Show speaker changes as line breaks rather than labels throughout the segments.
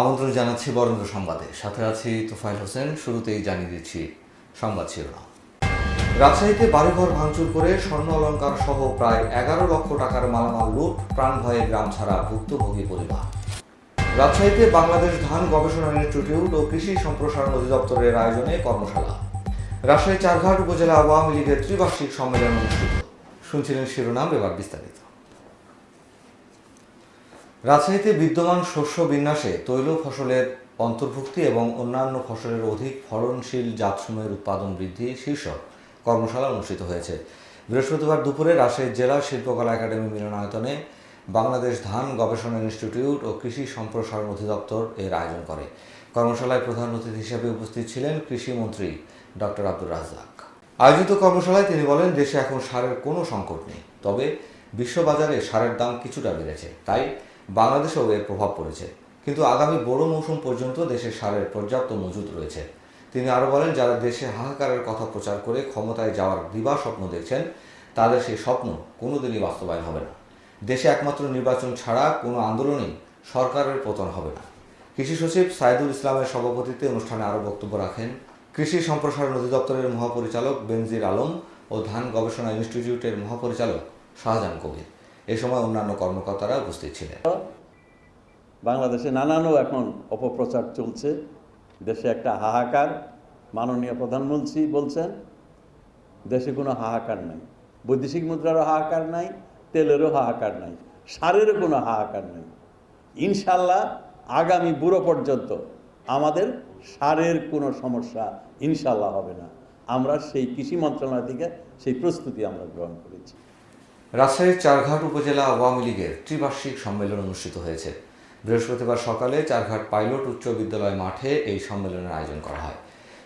আমন্ত্রণ জানাচ্ছি বরেন্দ্র সংবাদে। সাথে আছি তোফাইল হোসেন, শুরুতেই জানিয়ে দিচ্ছি সংবাদ শিরোনাম। রাজশাহীতে বাড়িঘর ভাঙচুর করে স্বর্ণ অলঙ্কার সহ প্রায় এগারো লক্ষ টাকার মালামাল লুট, প্রাণ ভয়ে গ্রাম ছাড়া ভুক্তভোগী পরিবার। রাজশাহীতে বাংলাদেশ ধান গবেষণা ইনস্টিটিউট ও কৃষি সম্প্রসারণ অধিদপ্তরের আয়োজনে কর্মশালা। রাজশাহী চারঘাট উপজেলা আওয়ামী লীগের ত্রিবার্ষিক সম্মেলন অনুষ্ঠিত। শুনছিলেন শিরোনাম, এবার বিস্তারিত। রাজশাহীতে বিদ্যমান শস্য বিন্যাসে তৈল ফসলের অন্তর্ভুক্তি এবং অন্যান্য ফসলের অধিক ফলনশীল জাতসমূহের উৎপাদন বৃদ্ধি শীর্ষক কর্মশালা অনুষ্ঠিত হয়েছে। বৃহস্পতিবার দুপুরে রাজশাহী জেলা শিল্পকলা একাডেমি মিলনায়তনে বাংলাদেশ ধান গবেষণা ইনস্টিটিউট ও কৃষি সম্প্রসারণ অধিদপ্তর এর আয়োজন করে। কর্মশালায় প্রধান অতিথি হিসেবে উপস্থিত ছিলেন কৃষিমন্ত্রী ডক্টর আব্দুর রাজ্জাক। আয়োজিত কর্মশালায় তিনি বলেন, দেশে এখন সারের কোনো সংকট নেই, তবে বিশ্ববাজারে সারের দাম কিছুটা বেড়েছে। তাই বাংলাদেশেও এর প্রভাব পড়েছে। কিন্তু আগামী বড় মৌসুম পর্যন্ত দেশে সারের পর্যাপ্ত মজুদ রয়েছে। তিনি আরও বলেন, যারা দেশে হাহাকারের কথা প্রচার করে ক্ষমতায় যাওয়ার দিবা স্বপ্ন দেখছেন, তাদের সেই স্বপ্ন কোনোদিনই বাস্তবায়ন হবে না। দেশে একমাত্র নির্বাচন ছাড়া কোনো আন্দোলনেই সরকারের পতন হবে না। কৃষি সচিব সাইদুল ইসলামের সভাপতিত্বে অনুষ্ঠানে আরও বক্তব্য রাখেন, কৃষি সম্প্রসারণ অধিদপ্তরের মহাপরিচালক বেনজির আলম ও ধান গবেষণা ইনস্টিটিউটের মহাপরিচালক শাহজাহান কবির। এ সময় অন্যান্য কর্মকর্তারা উপস্থিত ছিলেন।
বাংলাদেশে নানানও এখন অপপ্রচার চলছে। দেশে একটা হাহাকার মাননীয় প্রধানমন্ত্রী বলছেন, দেশে কোনো হাহাকার নাই। বৈদেশিক মুদ্রারও হাহাকার নাই, তেলেরও হাহাকার নাই, সারেরও কোনো হাহাকার নাই। ইনশাল্লাহ আগামী বুড়ো পর্যন্ত আমাদের সারের কোনো সমস্যা ইনশাল্লাহ হবে না। আমরা সেই কৃষি মন্ত্রণালয় থেকে সেই প্রস্তুতি আমরা গ্রহণ করেছি।
রাজশাহীর চারঘাট উপজেলা আওয়ামী লীগের ত্রিবার্ষিক সম্মেলন অনুষ্ঠিত হয়েছে। বৃহস্পতিবার সকালে চারঘাট পাইলট উচ্চ বিদ্যালয় মাঠে এই সম্মেলনের আয়োজন করা হয়।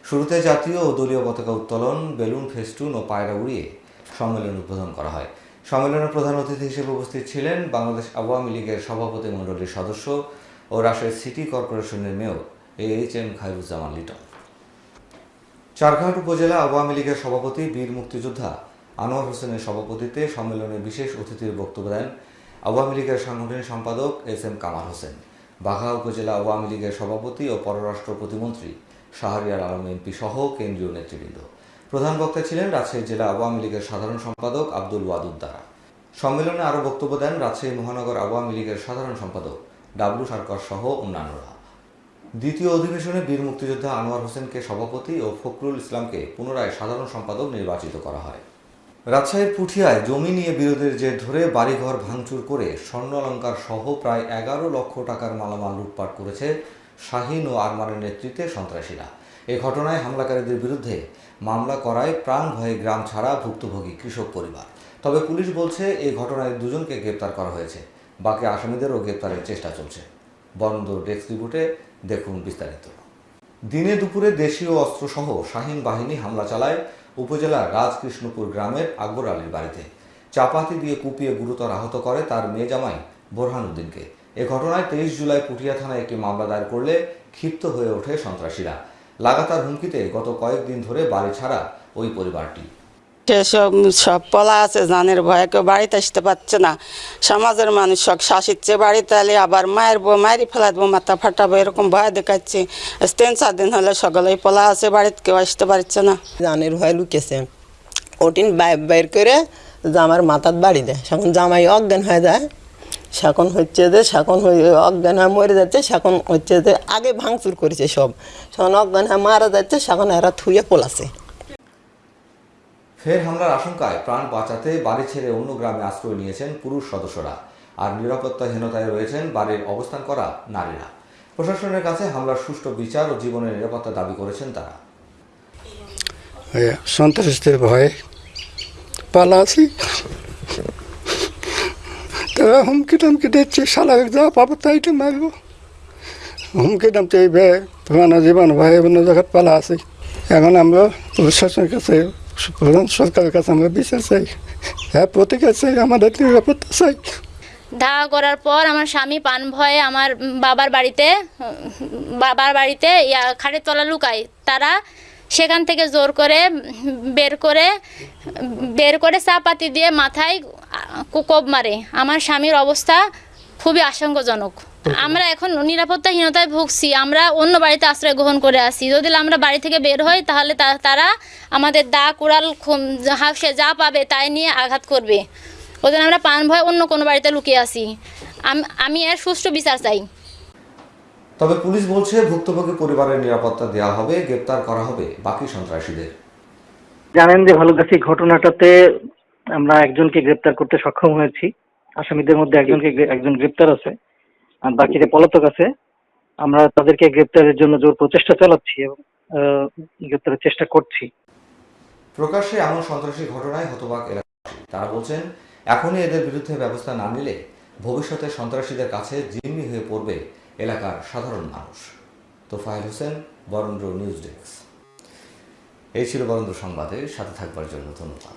শুরুতে জাতীয় ও দলীয় পতাকা উত্তোলন, বেলুন, ফেস্টুন ও পায়রা উড়িয়ে সম্মেলন উদ্বোধন করা হয়। সম্মেলনের প্রধান অতিথি হিসেবে উপস্থিত ছিলেন বাংলাদেশ আওয়ামী লীগের সভাপতি মণ্ডলীর সদস্য ও রাজশাহী সিটি কর্পোরেশনের mayor A H M Khairuzzaman Liton. Charghat উপজেলা আওয়ামী লীগের সভাপতি বীর মুক্তিযোদ্ধা আনোয়ার হোসেনের সভাপতিত্বে সম্মেলনে বিশেষ অতিথির বক্তব্য দেন আওয়ামী লীগের সাংগঠনিক সম্পাদক এস এম কামাল হোসেন। বাঘা উপজেলা আওয়ামী লীগের সভাপতি ও পররাষ্ট্র প্রতিমন্ত্রী শাহরিয়ার আলম এমপি সহ কেন্দ্রীয় নেতৃবৃন্দ। প্রধান বক্তা ছিলেন রাজশাহী জেলা আওয়ামী লীগের সাধারণ সম্পাদক আব্দুল ওয়াদুদ দ্বারা। সম্মেলনে আরও বক্তব্য দেন রাজশাহী মহানগর আওয়ামী লীগের সাধারণ সম্পাদক ডাবলু সরকার সহ অন্যান্যরা। দ্বিতীয় অধিবেশনে বীর মুক্তিযোদ্ধা আনোয়ার হোসেনকে সভাপতি ও ফখরুল ইসলামকে পুনরায় সাধারণ সম্পাদক নির্বাচিত করা হয়। রাজশাহীর পুঠিয়ায় জমি নিয়ে বিরোধের জের ধরে বাড়িঘর ভাঙচুর করে স্বর্ণ অলঙ্কার সহ প্রায় এগারো লক্ষ টাকার মালামাল লুটপাট করেছে শাহিন ও আরমানের নেতৃত্বে সন্ত্রাসীরা। এ ঘটনায় হামলাকারীদের বিরুদ্ধে মামলা করায় প্রাণ ভয়ে গ্রাম ছাড়া ভুক্তভোগী কৃষক পরিবার। তবে পুলিশ বলছে এই ঘটনায় দুজনকে গ্রেপ্তার করা হয়েছে। বাকি আসামিদেরও গ্রেপ্তারের চেষ্টা চলছে। বন্ধ ডেস্ক রিপোর্টে দেখুন বিস্তারিত। দিনে দুপুরে দেশীয় অস্ত্রসহ শাহিন বাহিনী হামলা চালায় উপজেলার রাজকৃষ্ণপুর গ্রামের আকবর আলীর বাড়িতে। চাপাতি দিয়ে কুপিয়ে গুরুতর আহত করে তার মেয়ে জামাই বোরহান উদ্দিনকে। এ ঘটনায় তেইশ জুলাই পুটিয়া থানায় একটি মামলা দায়ের করলে ক্ষিপ্ত হয়ে ওঠে সন্ত্রাসীরা। লাগাতার হুমকিতে গত কয়েকদিন ধরে বাড়ি ছাড়া ওই পরিবারটি।
সেসব সব পলা আছে, জানের ভয়ে কেউ বাড়িতে আসতে পারছে না। সমাজের মানুষ সব শাসিচ্ছে বাড়িতে এলে আবার মায়ের বউ, মায়েরই ফেলা দেবো মাথা ফাটাবো, এরকম ভয় দেখাচ্ছে। তিন চার দিন হলে সকলেই পলা আছে, বাড়িতে কেউ আসতে পারছে না।
জানের ভয় লুকেছে। ওটিন বাইর বাইর করে জামার মাথার বাড়ি দেয়। এখন জামাই অজ্ঞান হয়ে যায়। সেখন হচ্ছে যে সেখন হয়ে অজ্ঞান হয়ে মরে যাচ্ছে। সেখন হচ্ছে যে আগে ভাঙচুর করেছে সব। সেখন অজ্ঞান হয়ে মারা যাচ্ছে। সেখন এরা থুয়ে পোলাছে।
ফের হামলার আশঙ্কায় প্রাণ বাঁচাতে বাড়ি ছেড়ে অন্য গ্রামে আশ্রয় নিয়েছেন পুরুষ সদস্যরা। আর নিরাপত্তাহীনতায় রয়েছেন বাড়ির অবস্থান করা নারীরা। প্রশাসনের কাছে হামলার সুষ্ঠু বিচার ও জীবনের নিরাপত্তা দাবি করেছেন তারা।
সন্ত্রাসীদের ভয়ে পালা আছি। তারা হুমকি টামকি দিচ্ছে, শালা যা পাবো তাই তো মারবো। হুমকি টামতে এই ভয়ে জীবন ভয়ে অন্য জায়গায় পালা আছি। এখন আমরা প্রশাসনের কাছে প্রধান সরকারের চাই। হ্যাঁ
ধাওয়া করার পর আমার স্বামী পান ভয়ে আমার বাবার বাড়িতে বাবার বাড়িতে ইয়া খাটের তলা লুকায়। তারা সেখান থেকে জোর করে বের করে বের করে চাপাতি দিয়ে মাথায় কোপ মারে। আমার স্বামীর অবস্থা খুবই আশঙ্কাজনক। আমরা এখন নিরাপত্তাহীনতায় ভুগছি আমরা অন্য বাড়িতে আশ্রয় গ্রহণ করে আসি। যদি আমরা বাড়ি থেকে বের হই তাহলে তা- তারা আমাদের দা কুড়াল হাফসে যা পাবে তাই নিয়ে আঘাত করবে। ওদের আমরা পান ভয় অন্য কোনো বাড়িতে লুকিয়ে আসি। আমি এর সুষ্ঠু বিচার চাই।
তবে পুলিশ বলছে ভুক্তভোগী পরিবারের নিরাপত্তা দেওয়া হবে গ্রেপ্তার করা হবে বাকি সন্ত্রাসীদের।
জানেন যে ভালুকাছি ঘটনাটাতে আমরা একজনকে গ্রেপ্তার করতে সক্ষম হয়েছি। আসামিদের মধ্যে একজনকে একজন গ্রেপ্তার আছে। আর বাকিরা পলাতক আছে, আমরা তাদেরকে গ্রেপ্তারের জন্য জোর প্রচেষ্টা চালাচ্ছি এবং গ্রেপ্তারের চেষ্টা করছি।
প্রকাশ্যে এমন সন্ত্রাসী ঘটনায় হতবাক এলাকাবাসী। তারা বলছেন, এখনই এদের বিরুদ্ধে ব্যবস্থা না নিলে ভবিষ্যতে সন্ত্রাসীদের কাছে জিম্মি হয়ে পড়বে এলাকার সাধারণ মানুষ। Tofayel Hossain, Barendra news desk. এই ছিল বরেন্দ্র সংবাদে, সাথে থাকবার জন্য ধন্যবাদ।